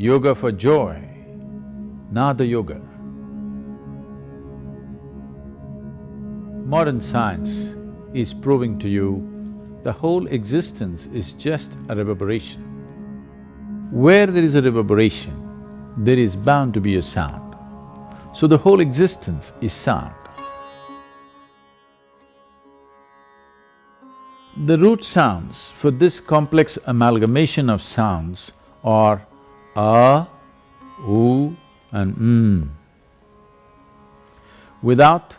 yoga for joy, Nada Yoga. Modern science is proving to you the whole existence is just a reverberation. Where there is a reverberation, there is bound to be a sound. So the whole existence is sound. The root sounds for this complex amalgamation of sounds are a, u and m. Without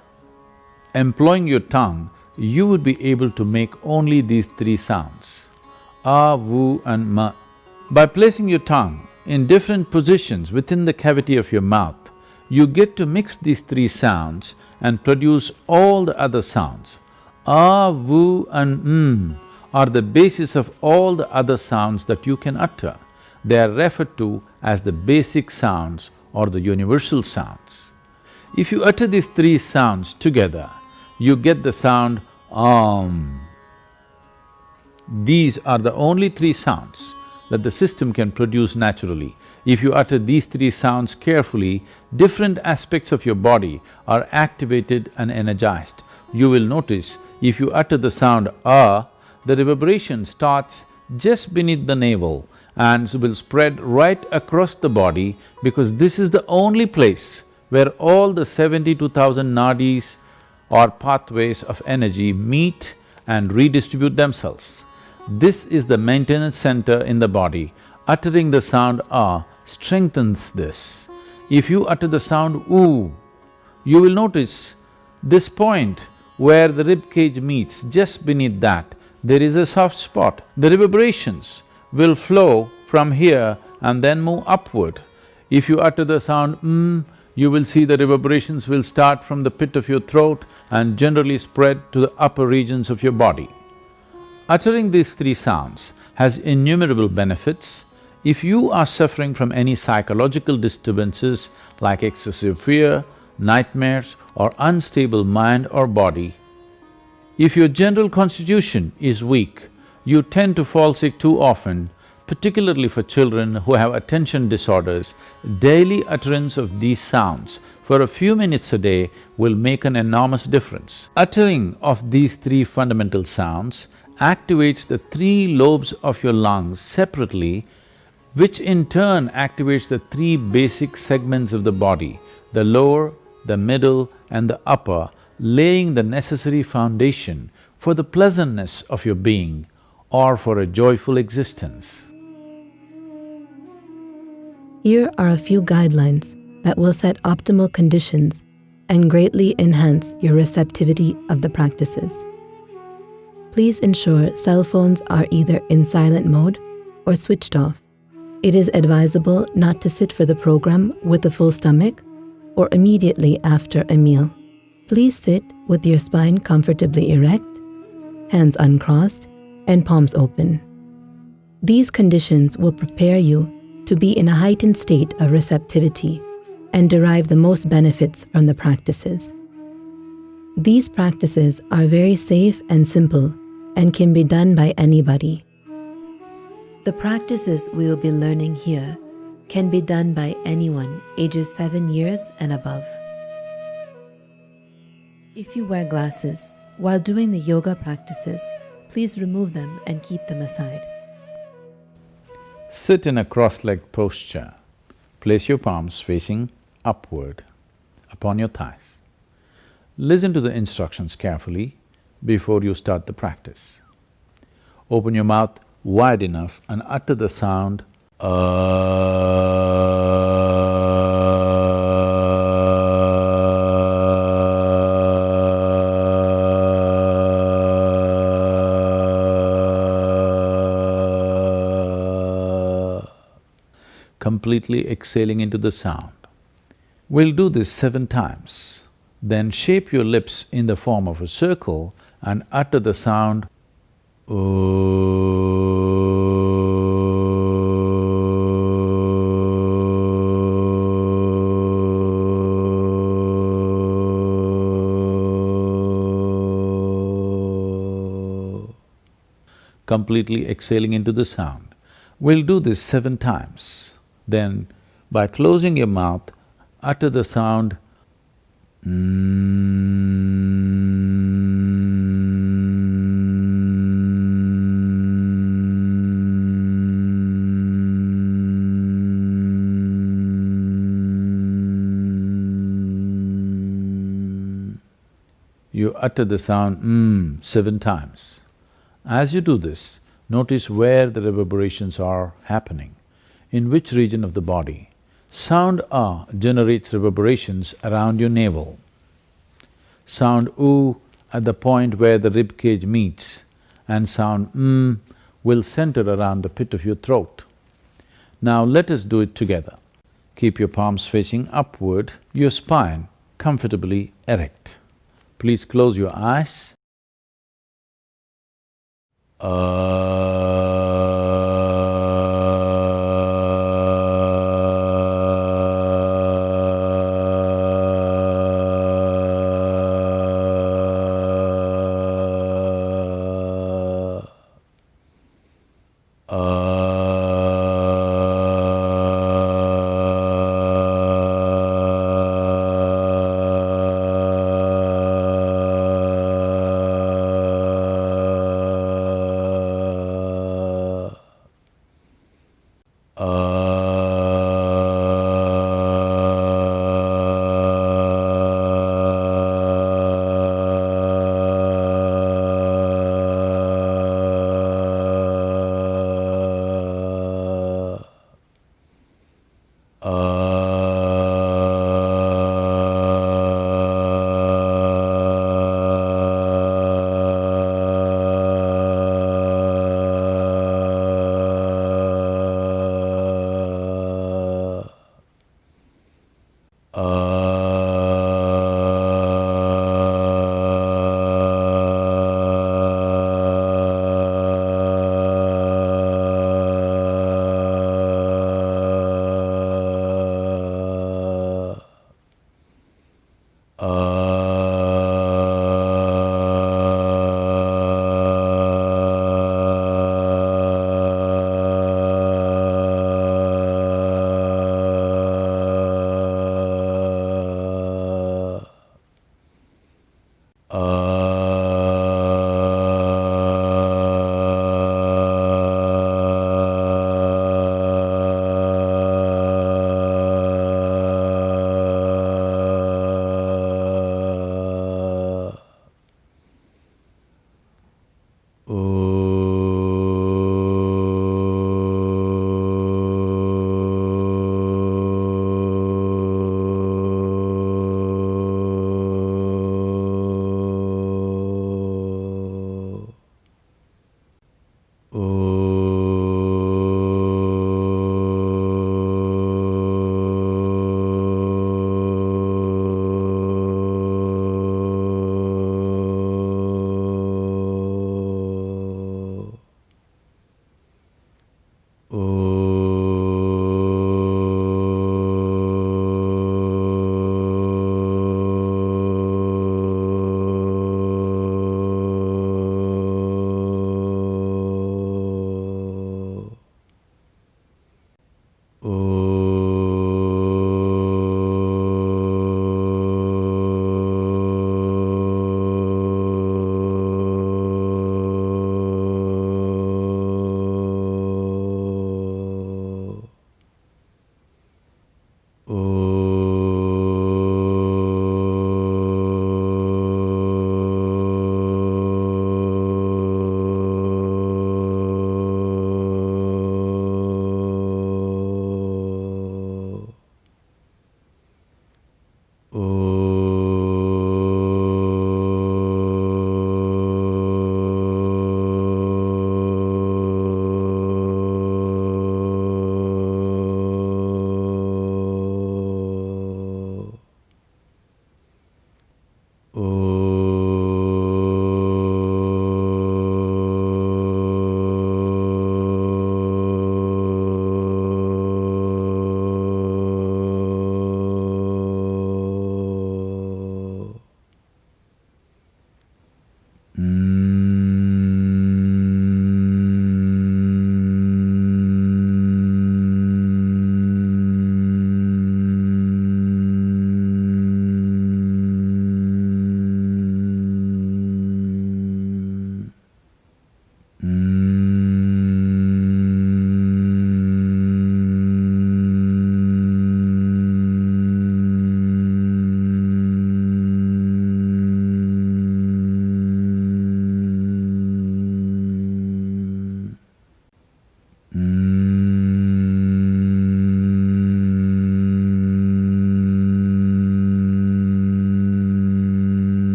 employing your tongue, you would be able to make only these three sounds, a, vu and ma. By placing your tongue in different positions within the cavity of your mouth, you get to mix these three sounds and produce all the other sounds. A, vu and m are the basis of all the other sounds that you can utter. They are referred to as the basic sounds or the universal sounds. If you utter these three sounds together, you get the sound Om. These are the only three sounds that the system can produce naturally. If you utter these three sounds carefully, different aspects of your body are activated and energized. You will notice if you utter the sound a, the reverberation starts just beneath the navel and will spread right across the body because this is the only place where all the seventy-two thousand nadis or pathways of energy meet and redistribute themselves. This is the maintenance center in the body. Uttering the sound ah strengthens this. If you utter the sound oo, you will notice this point where the rib cage meets, just beneath that, there is a soft spot. The reverberations will flow from here and then move upward. If you utter the sound mm, you will see the reverberations will start from the pit of your throat and generally spread to the upper regions of your body. Uttering these three sounds has innumerable benefits. If you are suffering from any psychological disturbances like excessive fear, nightmares or unstable mind or body. If your general constitution is weak, you tend to fall sick too often, particularly for children who have attention disorders, daily utterance of these sounds for a few minutes a day will make an enormous difference. Uttering of these three fundamental sounds activates the three lobes of your lungs separately, which in turn activates the three basic segments of the body, the lower, the middle and the upper, laying the necessary foundation for the pleasantness of your being or for a joyful existence. Here are a few guidelines that will set optimal conditions and greatly enhance your receptivity of the practices. Please ensure cell phones are either in silent mode or switched off. It is advisable not to sit for the program with a full stomach or immediately after a meal. Please sit with your spine comfortably erect, hands uncrossed, and palms open. These conditions will prepare you to be in a heightened state of receptivity and derive the most benefits from the practices. These practices are very safe and simple and can be done by anybody. The practices we will be learning here can be done by anyone ages 7 years and above. If you wear glasses while doing the yoga practices, please remove them and keep them aside. Sit in a cross-legged posture. Place your palms facing upward upon your thighs. Listen to the instructions carefully before you start the practice. Open your mouth wide enough and utter the sound ah. Completely exhaling into the sound. We'll do this seven times. Then shape your lips in the form of a circle and utter the sound completely exhaling into the sound. We'll do this seven times. Then by closing your mouth, utter the sound You utter the sound mm seven times. As you do this, notice where the reverberations are happening, in which region of the body. Sound ah generates reverberations around your navel. Sound oo at the point where the rib cage meets and sound mm will center around the pit of your throat. Now let us do it together. Keep your palms facing upward, your spine comfortably erect. Please close your eyes. Uh,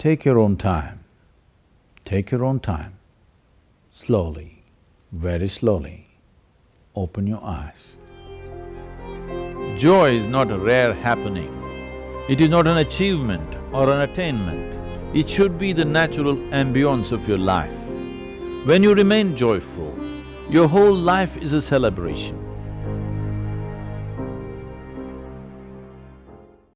Take your own time, take your own time, slowly, very slowly, open your eyes. Joy is not a rare happening, it is not an achievement or an attainment, it should be the natural ambience of your life. When you remain joyful, your whole life is a celebration.